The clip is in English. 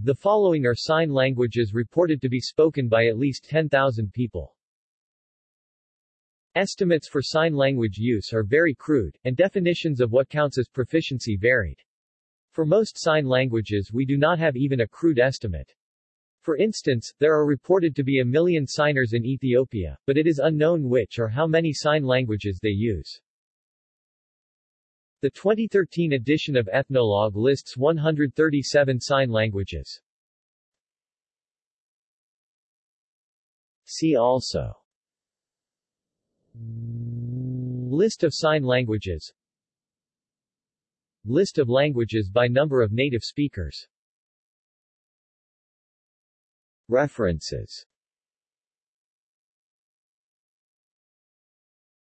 The following are sign languages reported to be spoken by at least 10,000 people. Estimates for sign language use are very crude, and definitions of what counts as proficiency varied. For most sign languages we do not have even a crude estimate. For instance, there are reported to be a million signers in Ethiopia, but it is unknown which or how many sign languages they use. The 2013 edition of Ethnologue lists 137 sign languages. See also. List of sign languages. List of languages by number of native speakers. References